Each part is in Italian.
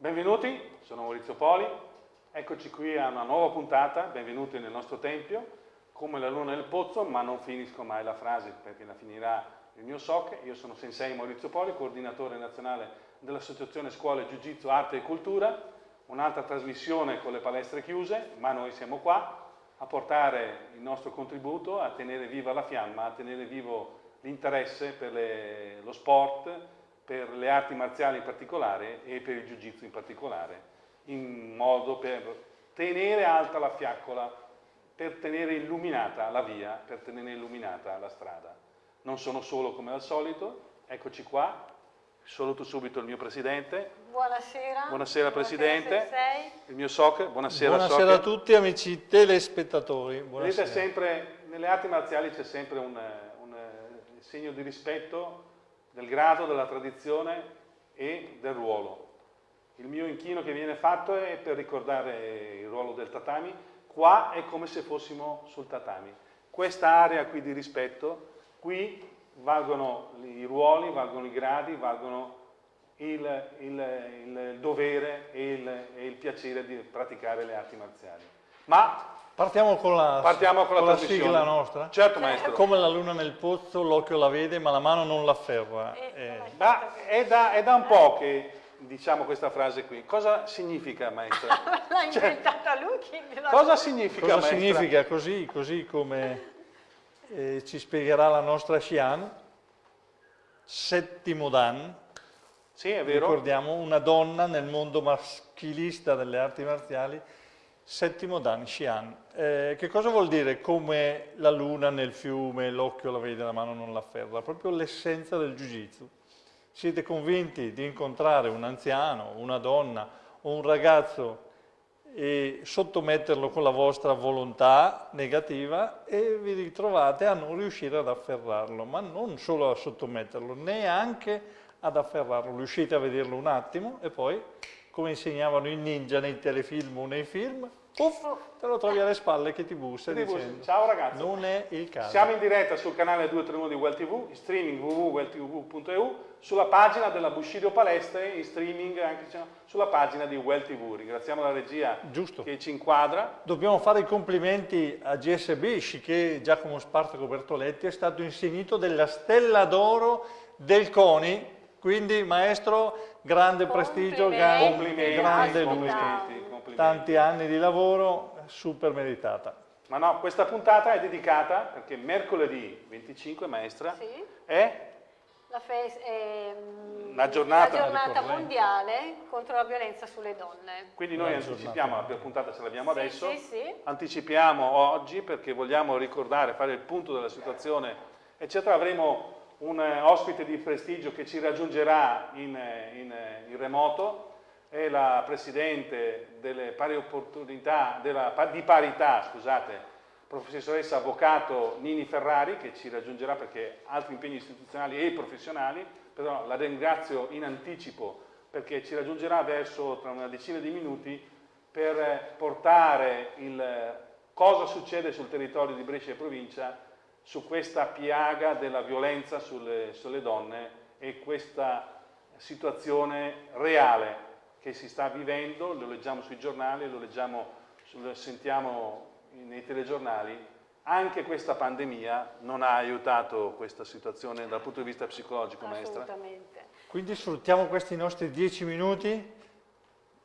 Benvenuti, sono Maurizio Poli, eccoci qui a una nuova puntata, benvenuti nel nostro tempio, come la luna nel pozzo, ma non finisco mai la frase perché la finirà il mio SOC, io sono Sensei Maurizio Poli, coordinatore nazionale dell'Associazione Scuole Jiu-Jitsu Arte e Cultura, un'altra trasmissione con le palestre chiuse, ma noi siamo qua a portare il nostro contributo, a tenere viva la fiamma, a tenere vivo l'interesse per le, lo sport, per le arti marziali in particolare e per il jiu-jitsu in particolare, in modo per tenere alta la fiaccola, per tenere illuminata la via, per tenere illuminata la strada. Non sono solo come al solito, eccoci qua, saluto subito il mio presidente. Buonasera. Buonasera presidente. Buonasera, il mio SOC, buonasera Buonasera a tutti amici telespettatori. Buonasera. Vedete sempre, nelle arti marziali c'è sempre un, un segno di rispetto del grado, della tradizione e del ruolo. Il mio inchino che viene fatto è per ricordare il ruolo del tatami, qua è come se fossimo sul tatami. Questa area qui di rispetto, qui valgono i ruoli, valgono i gradi, valgono il, il, il dovere e il, e il, piacere di praticare le arti marziali. Ma partiamo con la, partiamo con la, con la sigla nostra? Certo maestro. Come la luna nel pozzo, l'occhio la vede ma la mano non l'afferra. Eh, eh. Ma è da, è da un po' che diciamo questa frase qui. Cosa significa maestra? L'ha cioè, inventata lui. Cosa significa cosa maestra? significa così, così come eh, ci spiegherà la nostra Xian, settimo Dan. Sì, è vero. Ricordiamo una donna nel mondo maschilista delle arti marziali, settimo Dan, Xian. Eh, che cosa vuol dire come la luna nel fiume, l'occhio la vede, la mano non l'afferra? Proprio l'essenza del Jiu-Jitsu. Siete convinti di incontrare un anziano, una donna o un ragazzo e sottometterlo con la vostra volontà negativa e vi ritrovate a non riuscire ad afferrarlo, ma non solo a sottometterlo, neanche ad afferrarlo. Riuscite a vederlo un attimo e poi, come insegnavano i ninja nei telefilm o nei film, puff, te lo trovi alle spalle che ti bussa ti dicendo ciao ragazzi. Non è il caso siamo in diretta sul canale 231 di Well TV in streaming www.welltv.eu sulla pagina della Bushido Palestre in streaming anche sulla pagina di Well TV ringraziamo la regia Giusto. che ci inquadra. Dobbiamo fare i complimenti a GSB che Giacomo Spartaco Bertoletti è stato insignito della stella d'oro del CONI quindi maestro grande prestigio grande, grande lui tanti anni di lavoro, super meritata. Ma no, questa puntata è dedicata perché mercoledì 25, maestra, sì. è la, è mm, la giornata, la giornata mondiale contro la violenza sulle donne. Quindi noi la anticipiamo, la prima puntata ce l'abbiamo sì, adesso, sì, sì. anticipiamo oggi perché vogliamo ricordare, fare il punto della situazione, eccetera. Avremo un ospite di prestigio che ci raggiungerà in, in, in remoto, è la Presidente delle pari opportunità, della, di parità, scusate, professoressa avvocato Nini Ferrari che ci raggiungerà perché ha altri impegni istituzionali e professionali, però la ringrazio in anticipo perché ci raggiungerà verso tra una decina di minuti per portare il cosa succede sul territorio di Brescia e provincia su questa piaga della violenza sulle, sulle donne e questa situazione reale che si sta vivendo, lo leggiamo sui giornali, lo leggiamo, lo sentiamo nei telegiornali, anche questa pandemia non ha aiutato questa situazione dal punto di vista psicologico, maestra? Assolutamente. Quindi sfruttiamo questi nostri dieci minuti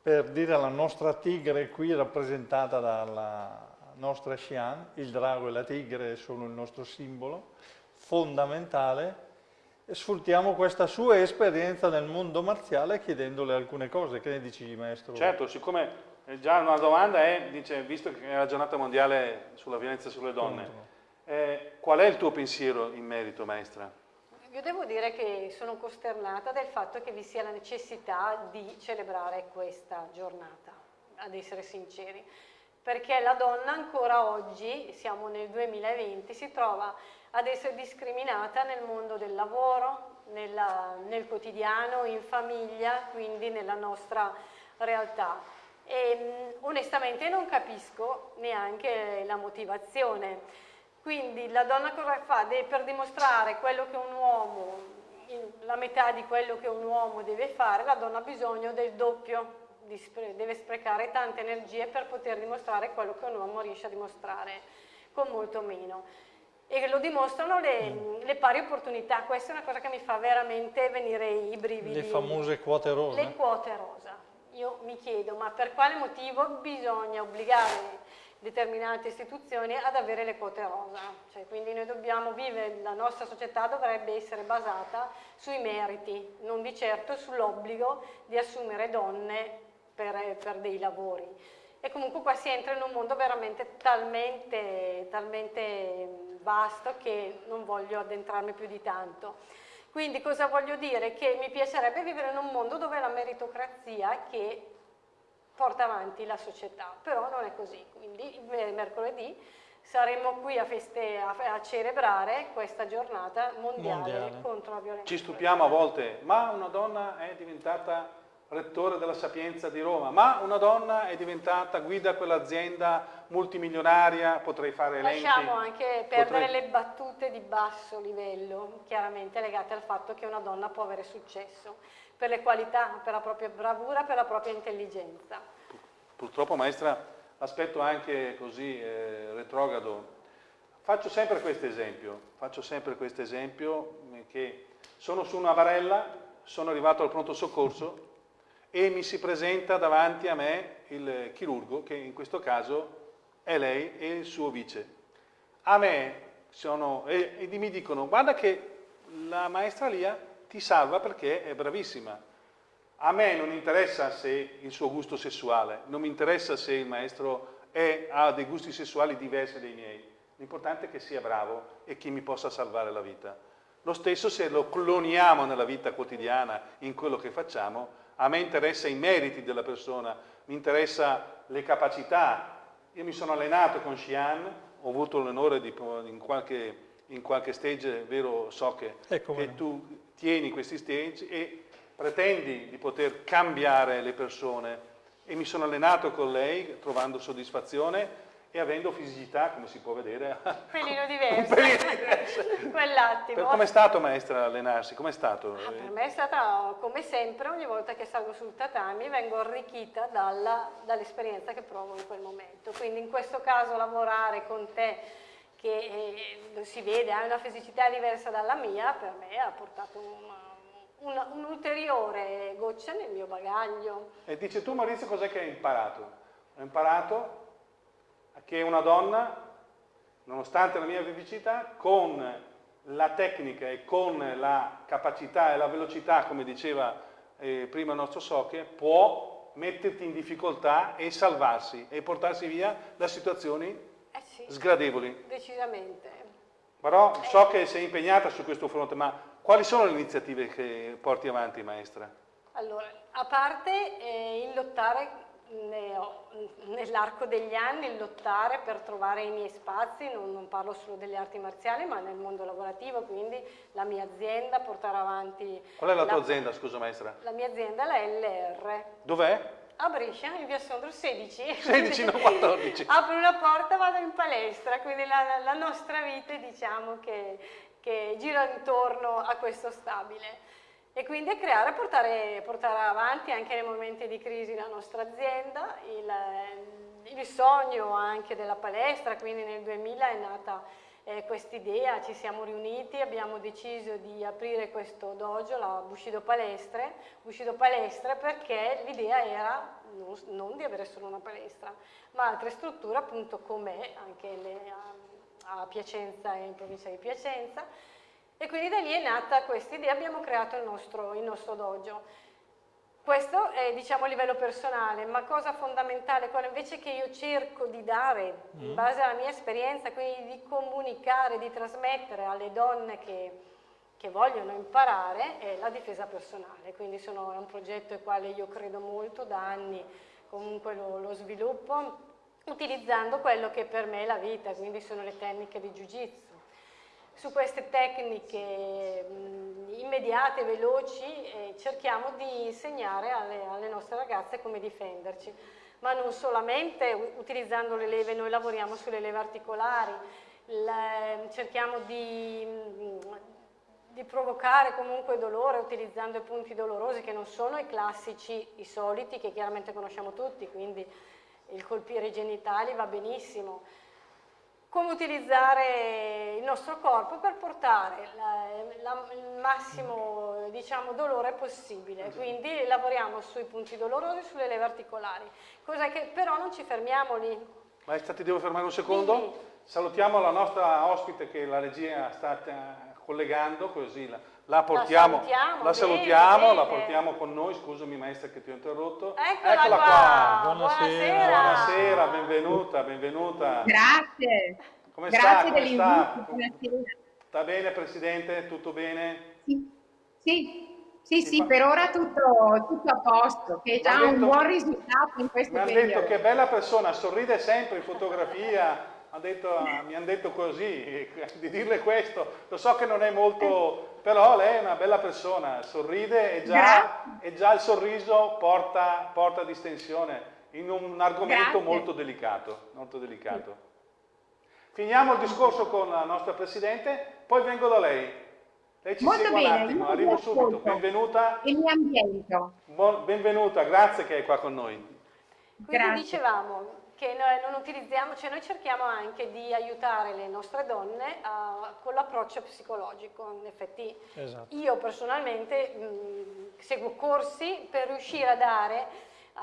per dire alla nostra tigre qui rappresentata dalla nostra Xian, il drago e la tigre sono il nostro simbolo fondamentale, sfruttiamo questa sua esperienza nel mondo marziale chiedendole alcune cose. Che ne dici, maestro? Certo, siccome già una domanda è, dice, visto che è la giornata mondiale sulla violenza sulle donne, eh, qual è il tuo pensiero in merito, maestra? Io devo dire che sono costernata del fatto che vi sia la necessità di celebrare questa giornata, ad essere sinceri, perché la donna ancora oggi, siamo nel 2020, si trova ad essere discriminata nel mondo del lavoro, nella, nel quotidiano, in famiglia, quindi nella nostra realtà. E onestamente non capisco neanche la motivazione. Quindi la donna cosa fa? Deve, per dimostrare quello che un uomo, la metà di quello che un uomo deve fare, la donna ha bisogno del doppio deve sprecare tante energie per poter dimostrare quello che un uomo riesce a dimostrare con molto meno. E lo dimostrano le, mm. le pari opportunità, questa è una cosa che mi fa veramente venire i brividi. Le famose quote rosa. Le quote rosa. Io mi chiedo, ma per quale motivo bisogna obbligare determinate istituzioni ad avere le quote rosa. Cioè, quindi noi dobbiamo vivere, la nostra società dovrebbe essere basata sui meriti, non di certo sull'obbligo di assumere donne per, per, dei lavori. E comunque qua si entra in un mondo veramente talmente, talmente vasto che non voglio addentrarmi più di tanto. Quindi cosa voglio dire? Che mi piacerebbe vivere in un mondo dove la meritocrazia che porta avanti la società, però non è così, quindi mercoledì saremo qui a, feste, a, a celebrare questa giornata mondiale, mondiale, contro la violenza. Ci stupiamo a volte, ma una donna è diventata rettore della Sapienza di Roma, ma una donna è diventata guida quell'azienda multimilionaria, potrei fare elenchi. Lasciamo anche perdere potrei... le battute di basso livello, chiaramente legate al fatto che una donna può avere successo per le qualità, per la propria bravura, per la propria intelligenza. Purtroppo maestra, aspetto anche così eh, retrogrado. Faccio sempre questo esempio, faccio sempre questo esempio eh, che sono su una barella, sono arrivato al pronto soccorso e mi si presenta davanti a me il chirurgo, che in questo caso è lei e il suo vice. A me sono, e, e mi dicono, guarda che la maestra Lia ti salva perché è bravissima. A me non interessa se il suo gusto sessuale, non mi interessa se il maestro è, ha dei gusti sessuali diversi dai miei. L'importante è che sia bravo e che mi possa salvare la vita. Lo stesso se lo cloniamo nella vita quotidiana, in quello che facciamo, a me interessa i meriti della persona, mi interessa le capacità. Io mi sono allenato con Xi'an, ho avuto l'onore di in qualche, in qualche stage, vero, so che, ecco che tu tieni questi stage e pretendi di poter cambiare le persone e mi sono allenato con lei trovando soddisfazione e avendo fisicità, come si può vedere, un pelino diverso, quell'attimo. Com'è stato maestra allenarsi? Com'è stato? Ah, per me è stata, come sempre, ogni volta che salgo sul tatami vengo arricchita dall'esperienza dall che provo in quel momento. Quindi in questo caso lavorare con te che eh, si vede ha una fisicità diversa dalla mia, per me ha portato un'ulteriore un goccia nel mio bagaglio. E dice tu Maurizio cos'è che hai imparato? Ho imparato che una donna, nonostante la mia fisicità, con la tecnica e con la capacità e la velocità, come diceva eh, prima il nostro Soche, può metterti in difficoltà e salvarsi e portarsi via da situazioni sì, sgradevoli. Decisamente. Però so che sei impegnata su questo fronte, ma quali sono le iniziative che porti avanti, maestra? Allora, a parte eh, il lottare nell'arco degli anni, lottare per trovare i miei spazi, non, non, parlo solo delle arti marziali, ma nel mondo lavorativo, quindi la mia azienda, portare avanti... Qual è la, la tua azienda, scusa maestra? La mia azienda è la LR. Dov'è? a Brescia, in via Sondro 16. 16, non 14. Apro una porta, vado in palestra, quindi la, la nostra vita diciamo che, che, gira intorno a questo stabile. E quindi a creare, portare, portare avanti anche nei momenti di crisi la nostra azienda, il, il sogno anche della palestra, quindi nel 2000 è nata eh, quest'idea, ci siamo riuniti, abbiamo deciso di aprire questo dojo, la Bushido Palestre, Bushido Palestre perché l'idea era non, non, di avere solo una palestra, ma altre strutture appunto come anche le, a, a Piacenza e in provincia di Piacenza e quindi da lì è nata questa idea, abbiamo creato il nostro, il nostro dojo. Questo è diciamo a livello personale, ma cosa fondamentale, quella invece che io cerco di dare in mm. base alla mia esperienza, quindi di comunicare, di trasmettere alle donne che, che vogliono imparare, è la difesa personale. Quindi sono, è un progetto al quale io credo molto, da anni comunque lo, lo sviluppo, utilizzando quello che per me è la vita, quindi sono le tecniche di Jiu-Jitsu su queste tecniche mh, immediate, veloci, eh, cerchiamo di insegnare alle, alle, nostre ragazze come difenderci, ma non solamente utilizzando le leve, noi lavoriamo sulle leve articolari, le, cerchiamo di, di provocare comunque dolore utilizzando i punti dolorosi che non sono i classici, i soliti, che chiaramente conosciamo tutti, quindi il colpire i genitali va benissimo, come utilizzare il nostro corpo per portare la, la, il massimo diciamo, dolore possibile. Quindi lavoriamo sui punti dolorosi, sulle leve articolari, cosa che però non ci fermiamo lì. Maestra, ti devo fermare un secondo? Quindi, Salutiamo la nostra ospite che la regia sta collegando, così la, la portiamo, la salutiamo, la, salutiamo bene, la portiamo con noi, scusami maestra che ti ho interrotto. Eccola, Eccola qua. qua. Buonasera. Buonasera, benvenuta, benvenuta. Grazie. Come Grazie sta? Come sta? Sta bene Presidente? Tutto bene? Sì, sì. Sì, sì, per ora tutto, tutto a posto, che è già detto, un buon risultato in questo periodo. Mi hanno detto che bella persona, sorride sempre in fotografia, detto, mi hanno detto così, di dirle questo, lo so che non è molto, però lei è una bella persona, sorride e già, e già il sorriso porta, porta, distensione in un argomento molto delicato, molto delicato. Finiamo il discorso con la nostra Presidente, poi vengo da lei. Lei ci Molto segue bene, un attimo, arrivo subito. Benvenuta. E mi ambiento. benvenuta, grazie che è qua con noi. Quindi grazie. dicevamo, che noi non utilizziamo, cioè noi cerchiamo anche di aiutare le nostre donne uh, con l'approccio psicologico, in effetti esatto. io personalmente mh, seguo corsi per riuscire a dare uh,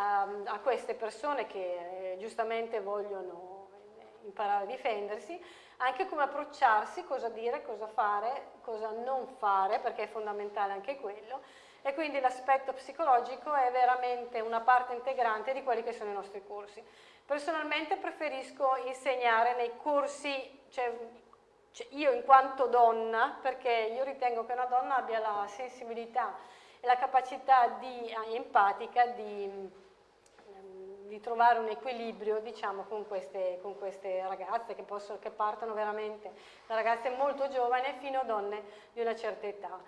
a queste persone che eh, giustamente vogliono imparare a difendersi, anche come approcciarsi, cosa dire, cosa fare, cosa non fare, perché è fondamentale anche quello, e quindi l'aspetto psicologico è veramente una parte integrante di quelli che sono i nostri corsi. Personalmente preferisco insegnare nei corsi, cioè, cioè io in quanto donna, perché io ritengo che una donna abbia la sensibilità e la capacità di, eh, empatica di, ehm, di, trovare un equilibrio diciamo, con, queste, con queste ragazze che, possono, che partono veramente da ragazze molto giovani fino a donne di una certa età.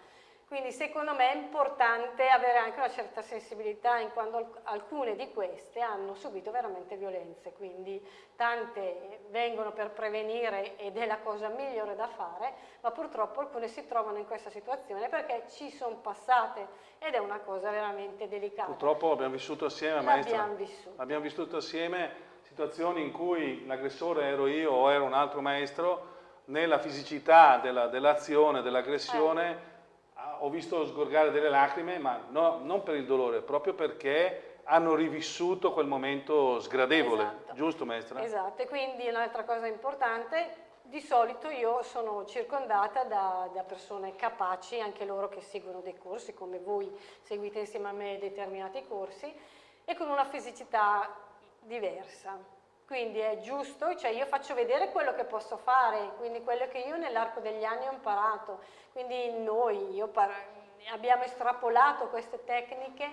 Quindi secondo me è importante avere anche una certa sensibilità in quanto alcune di queste hanno subito veramente violenze, quindi tante vengono per prevenire ed è la cosa migliore da fare, ma purtroppo alcune si trovano in questa situazione perché ci sono passate ed è una cosa veramente delicata. Purtroppo abbiamo vissuto assieme, maestra. Abbiamo vissuto. Abbiamo vissuto assieme situazioni in cui l'aggressore ero io o era un altro maestro, nella fisicità dell'azione, dell dell'aggressione, eh ho visto sgorgare delle lacrime, ma no, non per il dolore, proprio perché hanno rivissuto quel momento sgradevole, esatto. giusto maestra? Esatto, e quindi un'altra cosa importante, di solito io sono circondata da, da, persone capaci, anche loro che seguono dei corsi, come voi seguite insieme a me determinati corsi, e con una fisicità diversa. Quindi è giusto, cioè io faccio vedere quello che posso fare, quindi quello che io nell'arco degli anni ho imparato. Quindi noi abbiamo estrapolato queste tecniche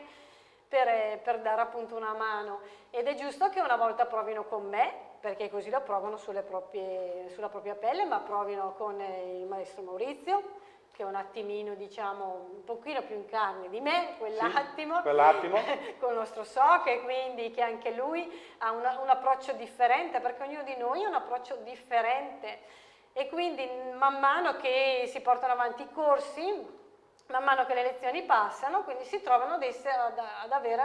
per, per, dare appunto una mano ed è giusto che una volta provino con me, perché così lo provano proprie, sulla propria pelle, ma provino con il maestro Maurizio, che è un attimino, diciamo, un pochino più in carne di me, quell'attimo, sì, quell'attimo. con il nostro so, che quindi che anche lui ha una, un approccio differente, perché ognuno di noi ha un approccio differente e quindi man mano che si portano avanti i corsi, man mano che le lezioni passano, quindi si trovano ad, essere, ad, ad avere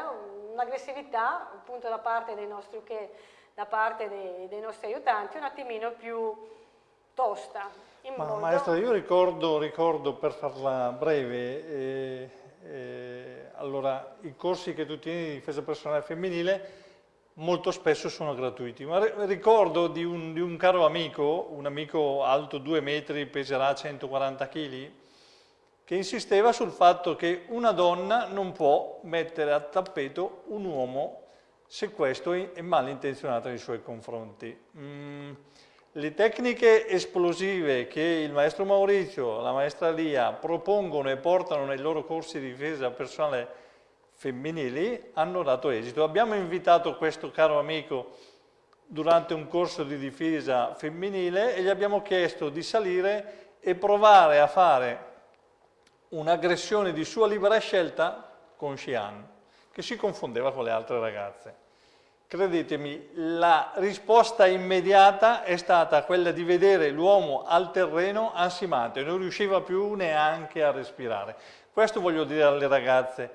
un'aggressività appunto da parte dei nostri, che, da parte dei, dei nostri aiutanti un attimino più tosta. Ma, maestra, io ricordo, ricordo, per farla breve, eh, eh, allora i corsi che tu tieni di difesa personale femminile molto spesso sono gratuiti, ma ricordo di un, di un caro amico, un amico alto 2 metri, peserà 140 kg, che insisteva sul fatto che una donna non può mettere a tappeto un uomo se questo è malintenzionato nei suoi confronti. Mm. Le tecniche esplosive che il maestro Maurizio, la maestra Lia propongono e portano nei loro corsi di difesa personale femminili hanno dato esito. Abbiamo invitato questo caro amico durante un corso di difesa femminile e gli abbiamo chiesto di salire e provare a fare un'aggressione di sua libera scelta con Xian, che si confondeva con le altre ragazze. Credetemi, la risposta immediata è stata quella di vedere l'uomo al terreno ansimato e non riusciva più neanche a respirare. Questo voglio dire alle ragazze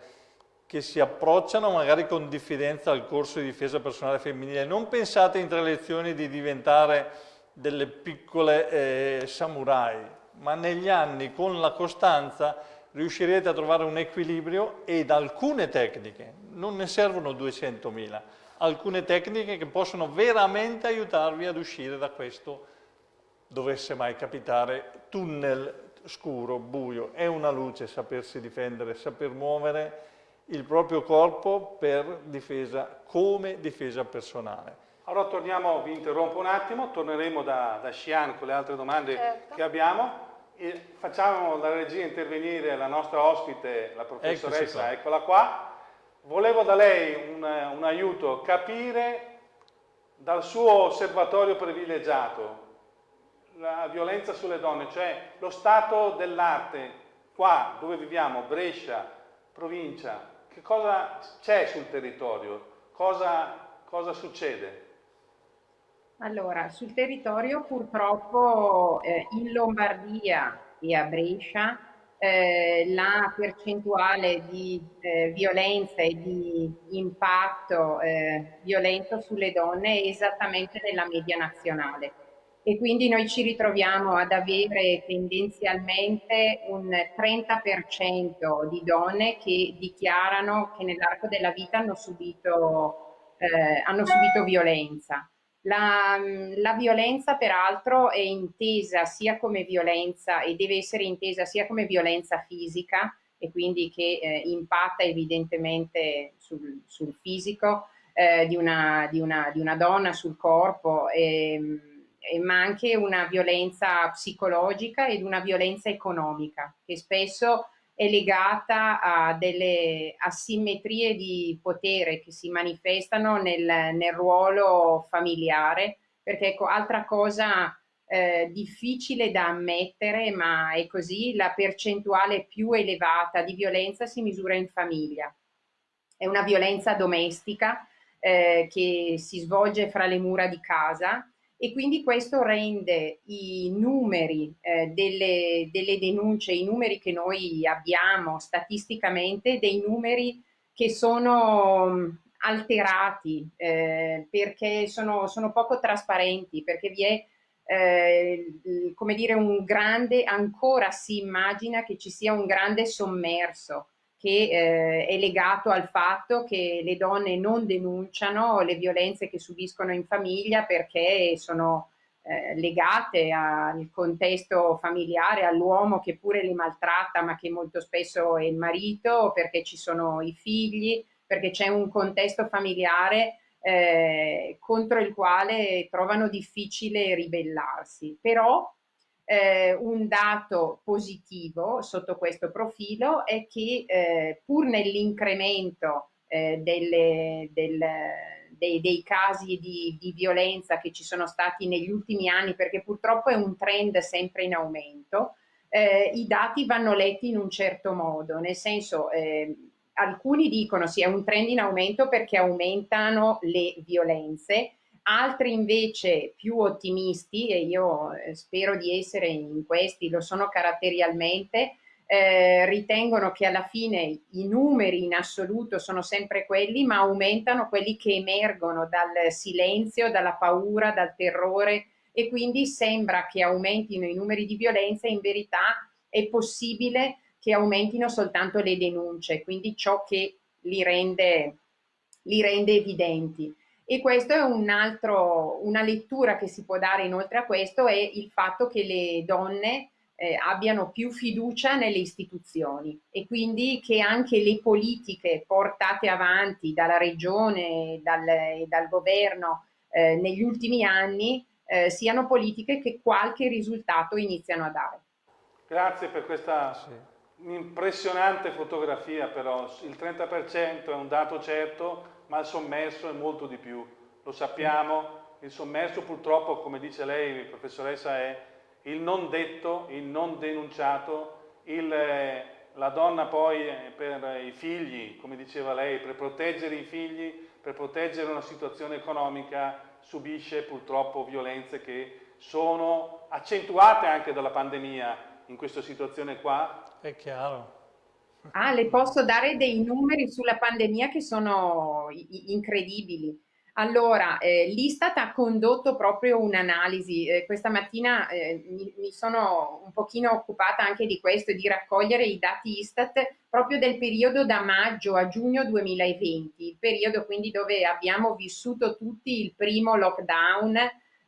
che si approcciano magari con diffidenza al corso di difesa personale femminile. Non pensate in tre lezioni di diventare delle piccole eh, samurai, ma negli anni con la costanza riuscirete a trovare un equilibrio ed alcune tecniche, non ne servono 200.000, alcune tecniche che possono veramente aiutarvi ad uscire da questo, dovesse mai capitare, tunnel scuro, buio. È una luce sapersi difendere, saper muovere il proprio corpo per difesa, come difesa personale. Allora torniamo, vi interrompo un attimo, torneremo da, da Xian con le altre domande certo. che abbiamo e facciamo la regia intervenire la nostra ospite, la professoressa, eccola qua. Volevo da lei un, un aiuto, capire dal suo osservatorio privilegiato la violenza sulle donne, cioè lo stato dell'arte qua dove viviamo, Brescia, provincia, che cosa c'è sul territorio, cosa, cosa succede? Allora, sul territorio purtroppo eh, in Lombardia e a Brescia eh, la percentuale di eh, violenza e di impatto eh, violento sulle donne è esattamente nella media nazionale e quindi noi ci ritroviamo ad avere tendenzialmente un 30% di donne che dichiarano che nell'arco della vita hanno subito, eh, hanno subito violenza. La, la, violenza peraltro è intesa sia come violenza e deve essere intesa sia come violenza fisica e quindi che eh, impatta evidentemente sul, sul fisico eh, di, una, di, una, di, una, donna, sul corpo. E, ehm, ma anche una violenza psicologica ed una violenza economica che spesso è legata a delle asimmetrie di potere che si manifestano nel, nel ruolo familiare, perché ecco, altra cosa eh, difficile da ammettere, ma è così, la percentuale più elevata di violenza si misura in famiglia. È una violenza domestica eh, che si svolge fra le mura di casa e quindi questo rende i numeri eh, delle, delle, denunce, i numeri che noi abbiamo statisticamente, dei numeri che sono mm, alterati eh, perché sono, sono, poco trasparenti, perché vi è eh, come dire un grande, ancora si immagina che ci sia un grande sommerso che eh, è legato al fatto che le donne non denunciano le violenze che subiscono in famiglia perché sono eh, legate al contesto familiare, all'uomo che pure li maltratta ma che molto spesso è il marito, perché ci sono i figli, perché c'è un contesto familiare eh, contro il quale trovano difficile ribellarsi. Però eh, un dato positivo sotto questo profilo è che eh, pur nell'incremento eh, del, dei, dei, casi di, di, violenza che ci sono stati negli ultimi anni, perché purtroppo è un trend sempre in aumento, eh, i dati vanno letti in un certo modo, nel senso eh, alcuni dicono sì è un trend in aumento perché aumentano le violenze, altri invece più ottimisti, e io eh, spero di essere in questi, lo sono caratterialmente, eh, ritengono che alla fine i numeri in assoluto sono sempre quelli, ma aumentano quelli che emergono dal silenzio, dalla paura, dal terrore e quindi sembra che aumentino i numeri di violenza, in verità è possibile che aumentino soltanto le denunce, quindi ciò che li rende, li rende evidenti. E questo è un altro, una lettura che si può dare inoltre a questo è il fatto che le donne eh, abbiano più fiducia nelle istituzioni e quindi che anche le politiche portate avanti dalla regione e dal, dal governo eh, negli ultimi anni eh, siano politiche che qualche risultato iniziano a dare. Grazie per questa sì. impressionante fotografia però, il 30% è un dato certo ma il sommerso è molto di più, lo sappiamo, il sommerso purtroppo, come dice lei, professoressa, è il non detto, il non denunciato, il, eh, la donna poi eh, per i figli, come diceva lei, per proteggere i figli, per proteggere una situazione economica subisce purtroppo violenze che sono accentuate anche dalla pandemia in questa situazione qua. È chiaro. Ah, le posso dare dei numeri sulla pandemia che sono incredibili. Allora, eh, l'Istat ha condotto proprio un'analisi. Eh, questa mattina eh, mi, mi, sono un pochino occupata anche di questo, di raccogliere i dati Istat proprio del periodo da maggio a giugno 2020, il periodo quindi dove abbiamo vissuto tutti il primo lockdown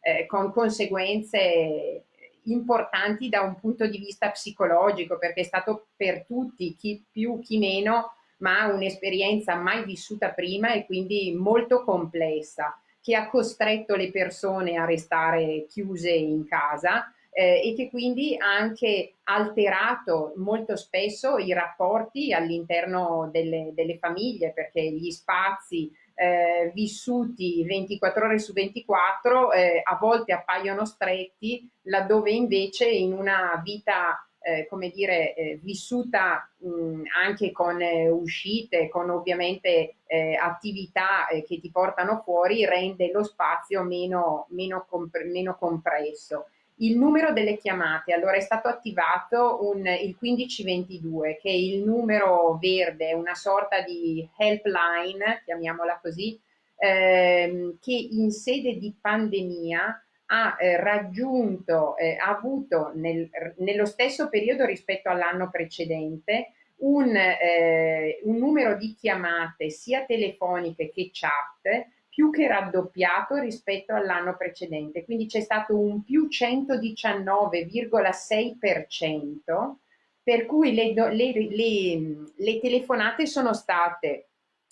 eh, con conseguenze importanti da un punto di vista psicologico, perché è stato per tutti, chi più, chi meno, ma un'esperienza mai vissuta prima e quindi molto complessa, che ha costretto le persone a restare chiuse in casa eh, e che quindi ha anche alterato molto spesso i rapporti all'interno delle, delle famiglie, perché gli spazi eh, vissuti 24 ore su 24 eh, a volte appaiono stretti, laddove invece in una vita eh, come dire, eh, vissuta mh, anche con eh, uscite, con ovviamente eh, attività eh, che ti portano fuori, rende lo spazio meno, meno, compre meno compresso. Il numero delle chiamate, allora è stato attivato un, il 1522, che è il numero verde, una sorta di helpline, chiamiamola così, ehm, che in sede di pandemia ha eh, raggiunto, eh, ha avuto nel, nello stesso periodo rispetto all'anno precedente un, eh, un, numero di chiamate sia telefoniche che chat più che raddoppiato rispetto all'anno precedente, quindi c'è stato un più 119,6%, per cui le, le, le, le telefonate sono state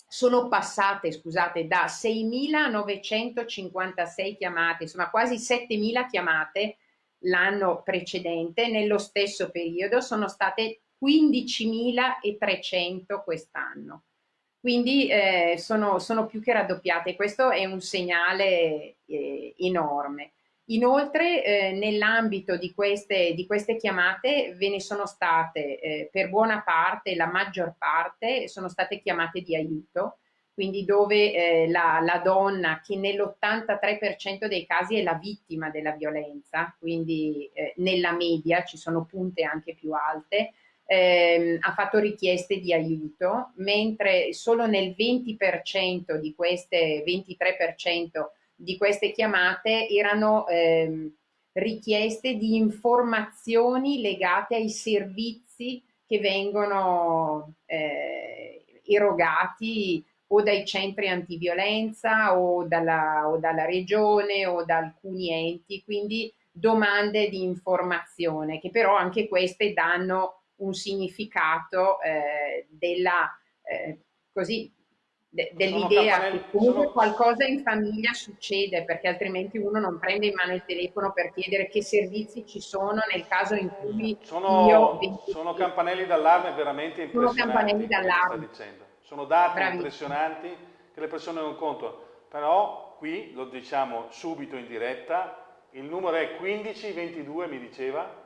sono passate, scusate, da 6.956 chiamate, insomma quasi 7.000 chiamate l'anno precedente, nello stesso periodo sono state 15.300 quest'anno. Quindi eh, sono, sono, più che raddoppiate, questo è un segnale eh, enorme. Inoltre eh, nell'ambito di di queste, chiamate ve ne sono state eh, per buona parte, la maggior parte, sono state chiamate di aiuto, quindi dove eh, la, la, donna che nell'83% dei casi è la vittima della violenza, quindi eh, nella media ci sono punte anche più alte, ehm, ha fatto richieste di aiuto, mentre solo nel 20% di queste 23% di queste chiamate erano ehm, richieste di informazioni legate ai servizi che vengono eh, erogati o dai centri antiviolenza o dalla, o dalla regione o da alcuni enti, quindi domande di informazione che però anche queste danno un significato eh, della eh, così de, dell'idea che comunque sono... qualcosa in famiglia succede perché altrimenti uno non prende in mano il telefono per chiedere che servizi ci sono nel caso in cui sono, io... Sono campanelli d'allarme veramente impressionanti. Sono campanelli d'allarme. Sono dati Bravissimo. impressionanti che le persone non contano, però qui lo diciamo subito in diretta, il numero è 1522 mi diceva?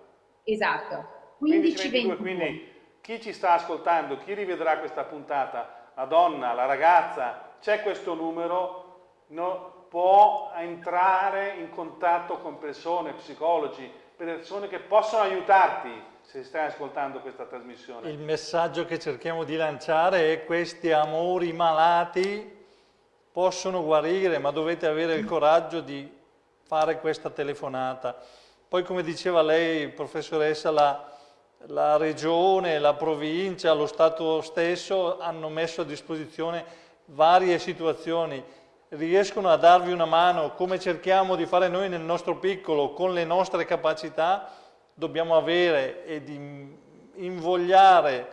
Esatto. 1522, quindi chi ci sta ascoltando, chi rivedrà questa puntata, la donna, la ragazza, c'è questo numero, no, può entrare in contatto con persone, psicologi, persone che possono aiutarti se stai ascoltando questa trasmissione. Il messaggio che cerchiamo di lanciare è questi amori malati possono guarire, ma dovete avere il coraggio di fare questa telefonata. Poi come diceva lei, professoressa, la, la regione, la provincia, lo Stato stesso hanno messo a disposizione varie situazioni, riescono a darvi una mano come cerchiamo di fare noi nel nostro piccolo, con le nostre capacità, dobbiamo avere e di invogliare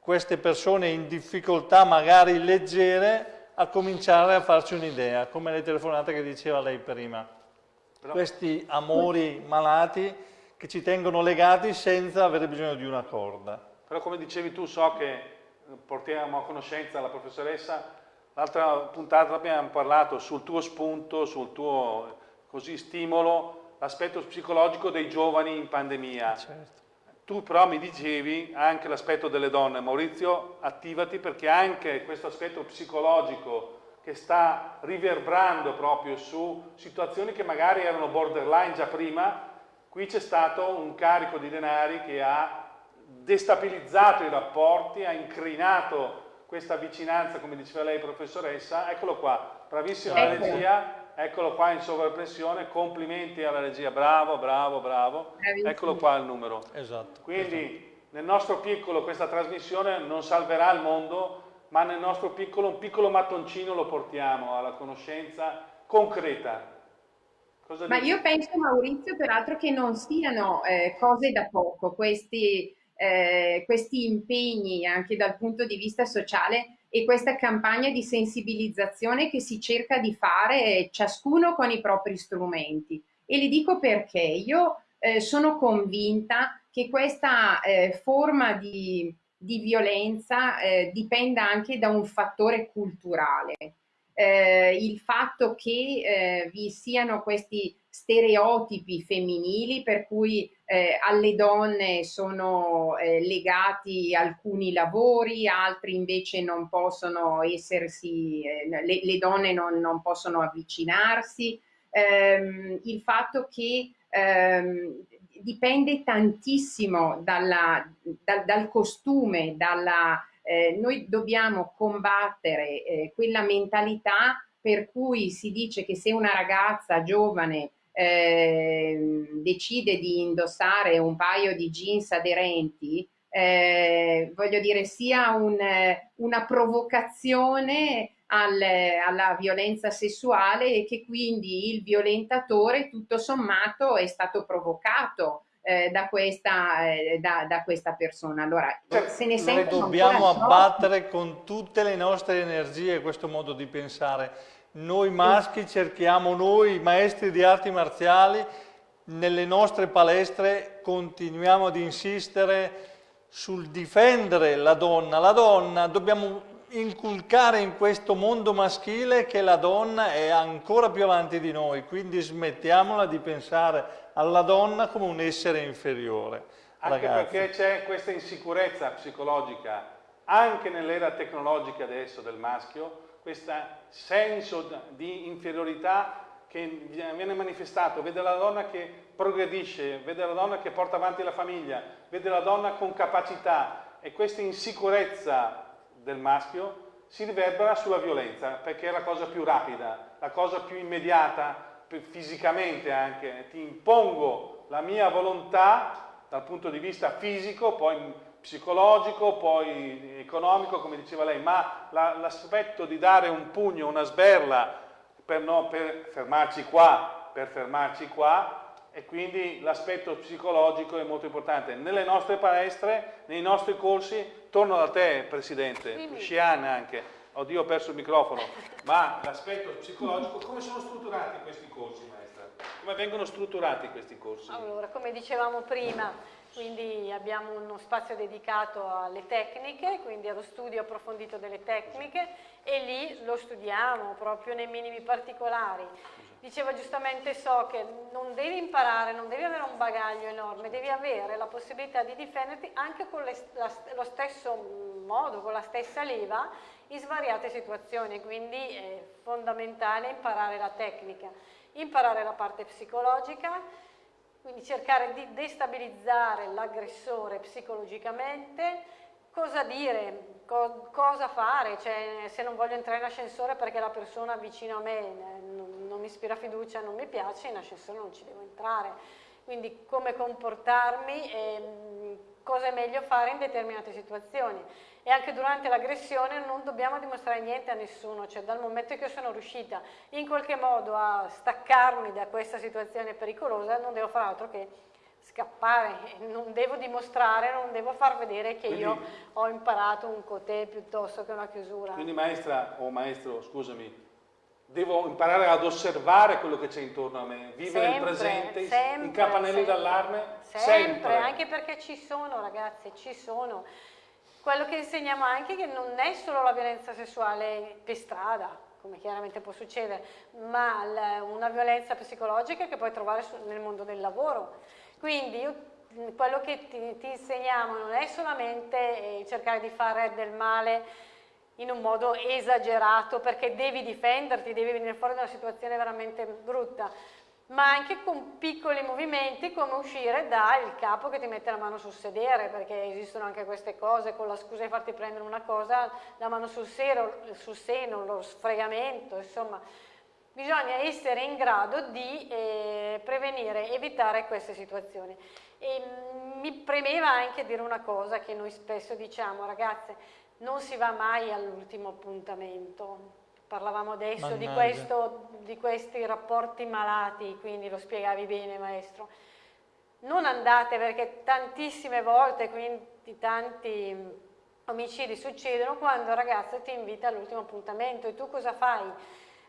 queste persone in difficoltà magari leggere a cominciare a farci un'idea, come le telefonate che diceva lei prima. Però... Questi amori malati che ci tengono legati senza avere bisogno di una corda. Però come dicevi tu, so che eh, portiamo a conoscenza la professoressa, l'altra puntata abbiamo parlato sul tuo spunto, sul tuo così, stimolo, l'aspetto psicologico dei giovani in pandemia. Certo. Tu però mi dicevi anche l'aspetto delle donne. Maurizio, attivati perché anche questo aspetto psicologico che sta riverbrando proprio su situazioni che magari erano borderline già prima, qui c'è stato un carico di denari che ha destabilizzato i rapporti, ha incrinato questa vicinanza, come diceva lei professoressa, eccolo qua, bravissima la ecco. regia, eccolo qua in sovrappressione, complimenti alla regia, bravo, bravo, bravo, Bravissimo. eccolo qua il numero. Esatto. Quindi esatto. nel nostro piccolo questa trasmissione non salverà il mondo, ma nel nostro piccolo, un piccolo mattoncino lo portiamo alla conoscenza concreta. Cosa ma dici? io penso Maurizio peraltro che non siano eh, cose da poco questi eh, questi impegni anche dal punto di vista sociale e questa campagna di sensibilizzazione che si cerca di fare ciascuno con i propri strumenti. E le dico perché io eh, sono convinta che questa eh, forma di, di violenza eh, dipenda anche da un fattore culturale. Eh, il fatto che eh, vi siano questi stereotipi femminili per cui eh, alle donne sono eh, legati alcuni lavori, altri invece non possono essersi, eh, le, le, donne non, non, possono avvicinarsi, ehm, il fatto che ehm, dipende tantissimo dalla, dal, dal, costume, dalla, eh, noi dobbiamo combattere eh, quella mentalità per cui si dice che se una ragazza giovane eh, decide di indossare un paio di jeans aderenti, eh, voglio dire, sia un, una provocazione al, alla violenza sessuale e che quindi il violentatore tutto sommato è stato provocato eh, da, questa, eh, da, da, questa, persona. Allora, cioè, se ne Noi dobbiamo abbattere con tutte le nostre energie questo modo di pensare noi maschi cerchiamo, noi maestri di arti marziali, nelle nostre palestre continuiamo ad insistere sul difendere la donna. La donna dobbiamo inculcare in questo mondo maschile che la donna è ancora più avanti di noi, quindi smettiamola di pensare alla donna come un essere inferiore. Anche ragazzi. perché c'è questa insicurezza psicologica anche nell'era tecnologica adesso del maschio, questo senso di inferiorità che viene manifestato, vede la donna che progredisce, vede la donna che porta avanti la famiglia, vede la donna con capacità e questa insicurezza del maschio si riverbera sulla violenza perché è la cosa più rapida, la cosa più immediata, fisicamente anche, ti impongo la mia volontà dal punto di vista fisico, poi psicologico, poi economico, come diceva lei, ma l'aspetto di dare un pugno, una sberla per, no, per fermarci qua, per fermarci qua, e quindi l'aspetto psicologico è molto importante. Nelle nostre palestre, nei nostri corsi, torno da te Presidente, Sciana anche, oddio ho perso il microfono, ma l'aspetto psicologico, come sono strutturati questi corsi maestra? Come vengono strutturati questi corsi? Allora, come dicevamo prima, quindi abbiamo uno spazio dedicato alle tecniche, quindi allo studio approfondito delle tecniche e lì lo studiamo proprio nei minimi particolari. Diceva giustamente So che non devi imparare, non devi avere un bagaglio enorme, devi avere la possibilità di difenderti anche con le, la, lo stesso modo, con la stessa leva, in svariate situazioni, quindi è fondamentale imparare la tecnica, imparare la parte psicologica, quindi cercare di destabilizzare l'aggressore psicologicamente, cosa dire, co cosa fare, cioè, se non voglio entrare in ascensore perché la persona vicino a me non, non mi ispira fiducia, non mi piace, in ascensore non ci devo entrare. Quindi come comportarmi e cosa è meglio fare in determinate situazioni e anche durante l'aggressione non dobbiamo dimostrare niente a nessuno, cioè dal momento che sono riuscita in qualche modo a staccarmi da questa situazione pericolosa non devo fare altro che scappare, non devo dimostrare, non devo far vedere che quindi, io ho imparato un cotè piuttosto che una chiusura. Quindi maestra o maestro, scusami, devo imparare ad osservare quello che c'è intorno a me, vivere sempre, il presente, sempre, in campanelli d'allarme, sempre, sempre, anche perché ci sono ragazzi, ci sono quello che insegniamo anche è che non è solo la violenza sessuale per strada, come chiaramente può succedere, ma una violenza psicologica che puoi trovare nel mondo del lavoro. Quindi io, quello che ti, ti, insegniamo non è solamente eh, cercare di fare del male in un modo esagerato perché devi difenderti, devi venire fuori da una situazione veramente brutta, ma anche con piccoli movimenti come uscire dal capo che ti mette la mano sul sedere, perché esistono anche queste cose, con la scusa di farti prendere una cosa, la mano sul, seno, sul seno lo sfregamento, insomma, bisogna essere in grado di eh, prevenire, evitare queste situazioni. E, mh, mi premeva anche dire una cosa che noi spesso diciamo, ragazze, non si va mai all'ultimo appuntamento. Parlavamo adesso di, questo, di, questi rapporti malati, quindi lo spiegavi bene maestro. Non andate perché tantissime volte, quindi tanti omicidi succedono quando il ragazzo ti invita all'ultimo appuntamento e tu cosa fai?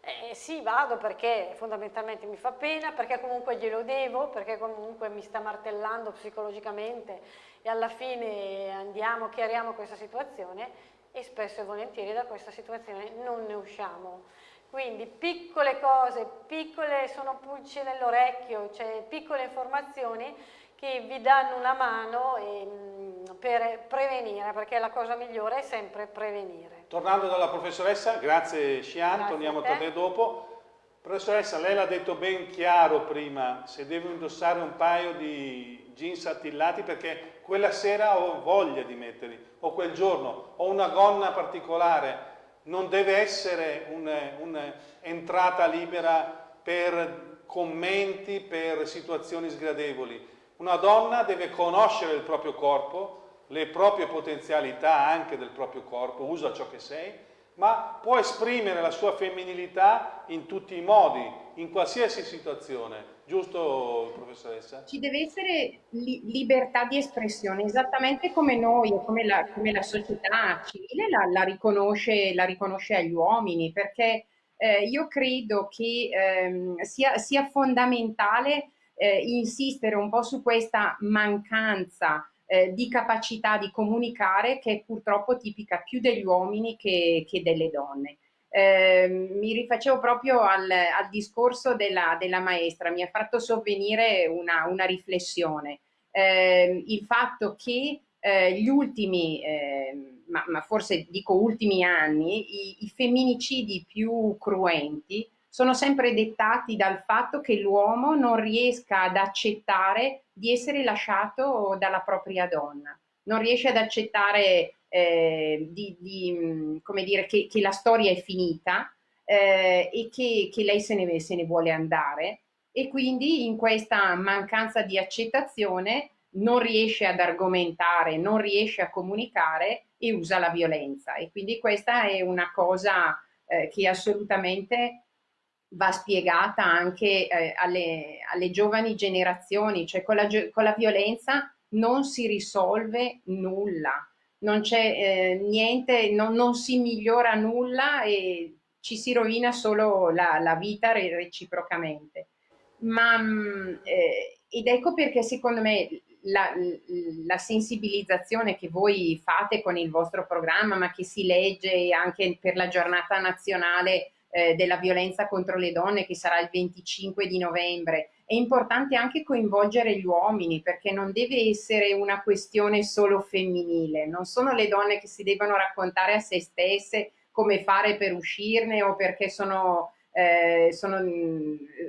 Eh, sì, vado perché fondamentalmente mi fa pena, perché comunque glielo devo, perché comunque mi sta martellando psicologicamente e alla fine andiamo, chiariamo questa situazione e spesso e volentieri da questa situazione non ne usciamo. Quindi piccole cose, piccole sono pulci nell'orecchio, cioè piccole informazioni che vi danno una mano e, mm, per prevenire, perché la cosa migliore è sempre prevenire. Tornando dalla professoressa, grazie grazie torniamo a, a te dopo. Professoressa, lei l'ha detto ben chiaro prima, se devo indossare un paio di jeans attillati perché quella sera ho voglia di metterli, o quel giorno, ho una gonna particolare, non deve essere un'entrata un libera per commenti, per situazioni sgradevoli. Una donna deve conoscere il proprio corpo, le proprie potenzialità anche del proprio corpo, usa ciò che sei, ma può esprimere la sua femminilità in tutti i modi, in qualsiasi situazione. Giusto, professoressa? Ci deve essere li libertà di espressione, esattamente come noi come la, come la società civile la, la, riconosce, la, riconosce, agli uomini, perché eh, io credo che ehm, sia, sia fondamentale eh, insistere un po' su questa mancanza eh, di capacità di comunicare che è purtroppo tipica più degli uomini che, che delle donne. Eh, mi rifacevo proprio al, al discorso della, della, maestra, mi ha fatto sovvenire una, una riflessione. Eh, il fatto che eh, gli ultimi, ehm, ma, ma, forse dico ultimi anni, i, i femminicidi più cruenti sono sempre dettati dal fatto che l'uomo non riesca ad accettare di essere lasciato dalla propria donna, non riesce ad accettare eh, di, di, come dire, che, che, la storia è finita eh, e che, che, lei se ne, se ne vuole andare. E quindi in questa mancanza di accettazione non riesce ad argomentare, non riesce a comunicare e usa la violenza. E quindi questa è una cosa eh, che assolutamente va spiegata anche eh, alle, alle, giovani generazioni, cioè con la, con la, violenza non si risolve nulla, non c'è eh, niente, non, non, si migliora nulla e ci si rovina solo la, la vita reciprocamente. Ma, mm, eh, ed ecco perché secondo me la, la, sensibilizzazione che voi fate con il vostro programma, ma che si legge anche per la giornata nazionale eh, della violenza contro le donne che sarà il 25 di novembre. È importante anche coinvolgere gli uomini perché non deve essere una questione solo femminile, non sono le donne che si devono raccontare a se stesse come fare per uscirne o perché sono, eh, sono,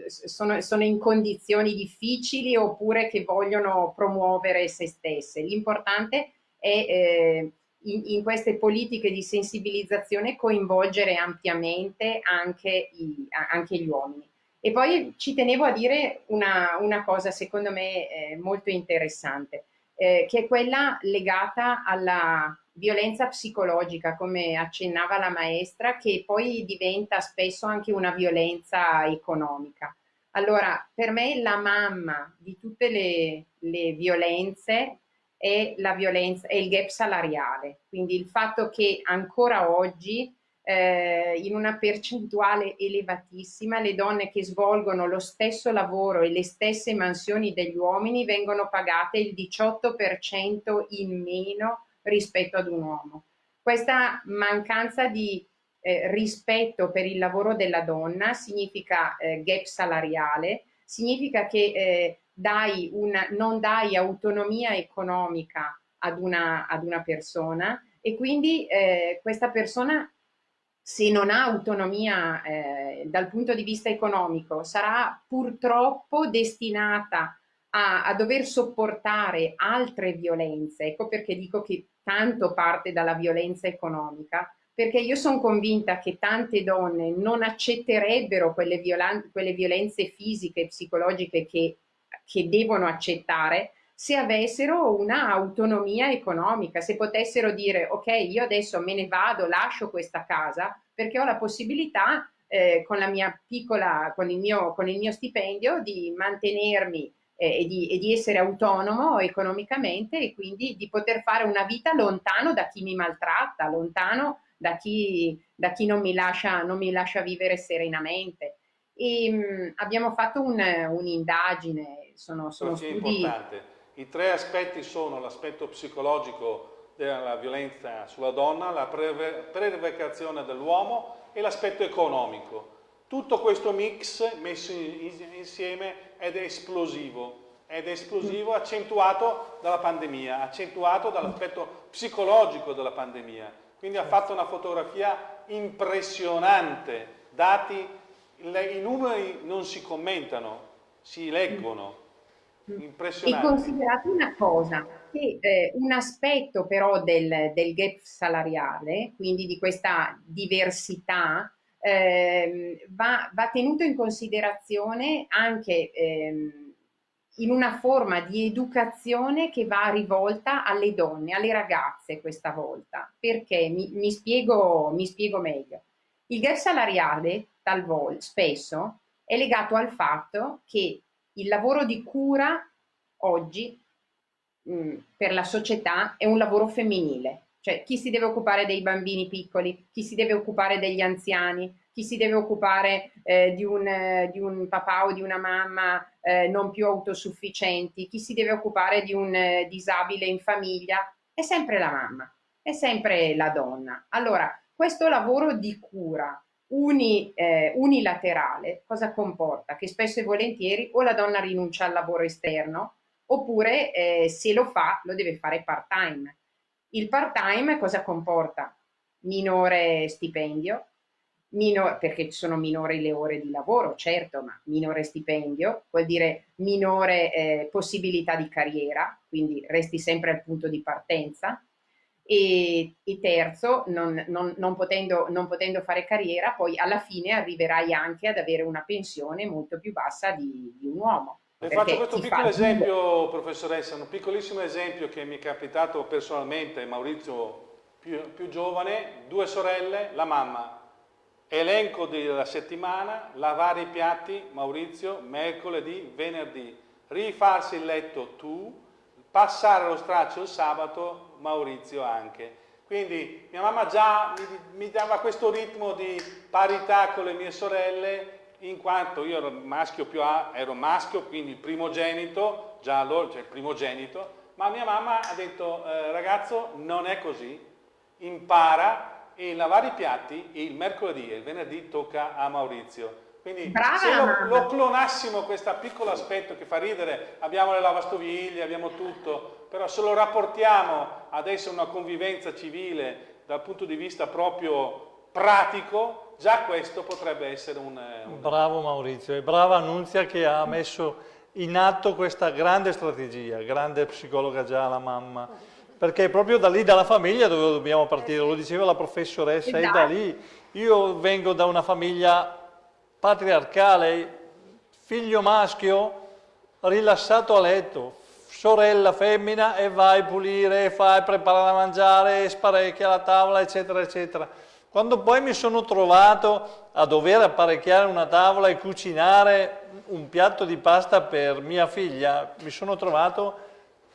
sono, sono in condizioni difficili oppure che vogliono promuovere se stesse. L'importante è eh, in, in, queste politiche di sensibilizzazione coinvolgere ampiamente anche, i, anche, gli uomini. E poi ci tenevo a dire una, una cosa secondo me eh, molto interessante, eh, che è quella legata alla violenza psicologica, come accennava la maestra, che poi diventa spesso anche una violenza economica. Allora, per me la mamma di tutte le, le violenze è la violenza, è il gap salariale, quindi il fatto che ancora oggi eh, in una percentuale elevatissima le donne che svolgono lo stesso lavoro e le stesse mansioni degli uomini vengono pagate il 18% in meno rispetto ad un uomo. Questa mancanza di eh, rispetto per il lavoro della donna significa eh, gap salariale, significa che eh, dai una, non dai autonomia economica ad una, ad una persona e quindi eh, questa persona se non ha autonomia eh, dal punto di vista economico, sarà purtroppo destinata a, a, dover sopportare altre violenze. Ecco perché dico che tanto parte dalla violenza economica, perché io sono convinta che tante donne non accetterebbero quelle, quelle violenze fisiche e psicologiche che, che devono accettare se avessero un'autonomia economica, se potessero dire ok, io adesso me ne vado, lascio questa casa perché ho la possibilità eh, con, la mia piccola, con, il mio, con il mio stipendio di mantenermi eh, e, di, e di essere autonomo economicamente e quindi di poter fare una vita lontano da chi mi maltratta, lontano da chi, da chi non, mi lascia, non mi lascia vivere serenamente. E, mh, mm, abbiamo fatto un'indagine, un sono, sono studi... importante i tre aspetti sono l'aspetto psicologico della violenza sulla donna, la prevaricazione dell'uomo e l'aspetto economico. Tutto questo mix messo insieme ed è esplosivo, ed è esplosivo accentuato dalla pandemia, accentuato dall'aspetto psicologico della pandemia. Quindi ha fatto una fotografia impressionante, dati, i numeri non si commentano, si leggono. Impressionante. E considerate una cosa, che eh, un aspetto però del, del, gap salariale, quindi di questa diversità, eh, va, va, tenuto in considerazione anche eh, in una forma di educazione che va rivolta alle donne, alle ragazze questa volta. Perché? Mi, mi, spiego, mi spiego meglio. Il gap salariale talvolta, spesso, è legato al fatto che il lavoro di cura oggi mh, mm, per la società è un lavoro femminile. Cioè chi si deve occupare dei bambini piccoli, chi si deve occupare degli anziani, chi si deve occupare eh, di, un, eh, di, un, papà o di una mamma eh, non più autosufficienti, chi si deve occupare di un eh, disabile in famiglia, è sempre la mamma, è sempre la donna. Allora, questo lavoro di cura uni, eh, unilaterale cosa comporta? Che spesso e volentieri o la donna rinuncia al lavoro esterno oppure eh, se lo fa lo deve fare part time. Il part time cosa comporta? Minore stipendio, minor, perché sono minori le ore di lavoro, certo, ma minore stipendio vuol dire minore eh, possibilità di carriera, quindi resti sempre al punto di partenza, e, e terzo, non, non, non, potendo, non, potendo, fare carriera, poi alla fine arriverai anche ad avere una pensione molto più bassa di, di un uomo. Le faccio questo piccolo fa... esempio, professoressa, un piccolissimo esempio che mi è capitato personalmente, Maurizio più, più giovane, due sorelle, la mamma, elenco della settimana, lavare i piatti, Maurizio, mercoledì, venerdì, rifarsi il letto tu, passare lo straccio il sabato, Maurizio anche. Quindi mia mamma già mi, mi, dava questo ritmo di parità con le mie sorelle, in quanto io ero maschio più A, ero maschio, quindi il primogenito, già allora, cioè il primogenito, ma mia mamma ha detto, eh, ragazzo, non è così, impara e lavare i piatti il mercoledì e il venerdì tocca a Maurizio. Quindi Brava se lo, lo, clonassimo questo piccolo aspetto che fa ridere, abbiamo le lavastoviglie, abbiamo tutto, però se lo rapportiamo adesso a una convivenza civile dal punto di vista proprio pratico, già questo potrebbe essere un... un... Bravo Maurizio e brava Annunzia che ha messo in atto questa grande strategia, grande psicologa già la mamma, perché è proprio da lì, dalla famiglia dove dobbiamo partire, lo diceva la professoressa, è da lì. Io vengo da una famiglia patriarcale, figlio maschio rilassato a letto, sorella femmina e vai a pulire, fai, preparare da mangiare, sparecchia la tavola, eccetera, eccetera. Quando poi mi sono trovato a dover apparecchiare una tavola e cucinare un piatto di pasta per mia figlia, mi sono trovato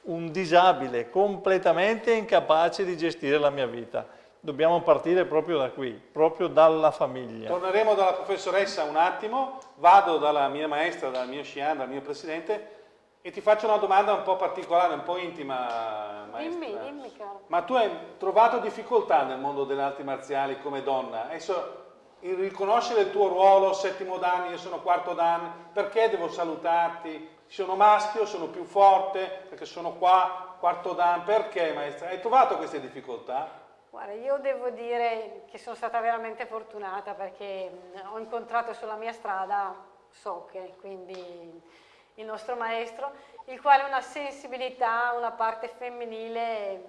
un disabile, completamente incapace di gestire la mia vita dobbiamo partire proprio da qui, proprio dalla famiglia. Torneremo dalla professoressa un attimo, vado dalla mia maestra, dal mio Shian, dal mio presidente e ti faccio una domanda un po' particolare, un po' intima, maestra. Dimmi, dimmi caro. Ma tu hai trovato difficoltà nel mondo delle arti marziali come donna? Adesso, il riconoscere il tuo ruolo, settimo dan, io sono quarto dan, perché devo salutarti? Sono maschio, sono più forte, perché sono qua, quarto dan, perché maestra? Hai trovato queste difficoltà? Guarda, io devo dire che sono stata veramente fortunata perché ho incontrato sulla mia strada Socche, quindi il nostro maestro, il quale ha una sensibilità, una parte femminile